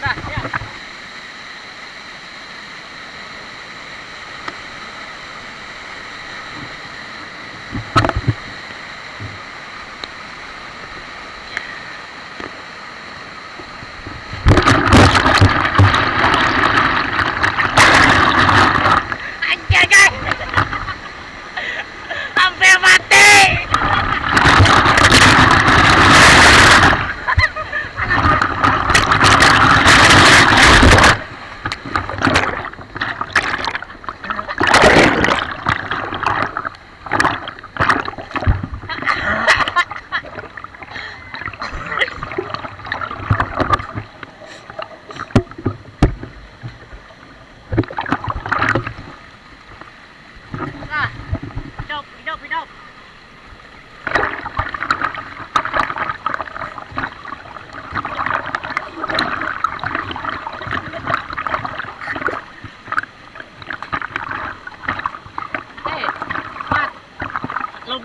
Thank you.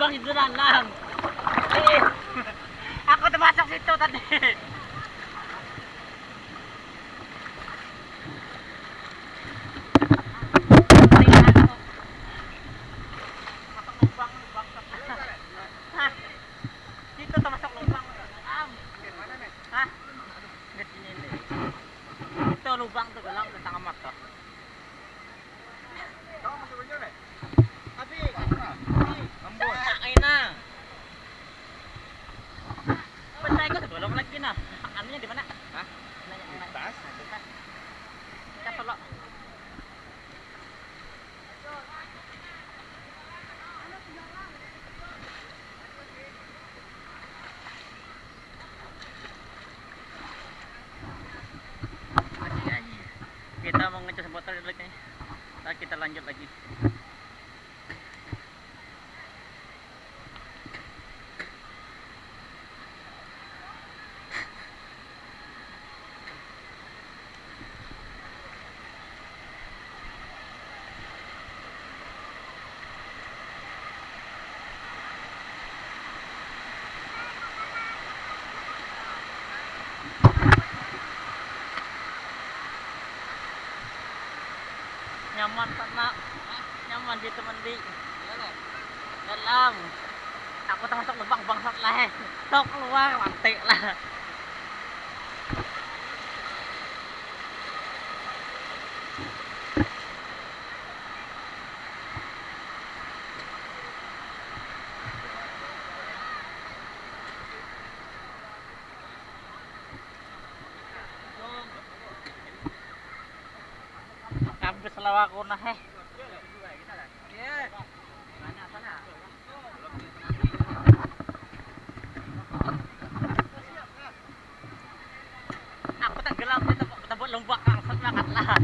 bang doon lang. Eh, ako tumatak dito tadi. lubang to galang sa mata. Lanjut lagi. Nyaman sana. Nyaman dito mandi. Dalam. Aku termasuk lubang bangsat lah. eh. Tok keluar mantik lah. Habis lawa ko na eh. Aku tenggelam dito, tabot lumbak ang sa makat lah.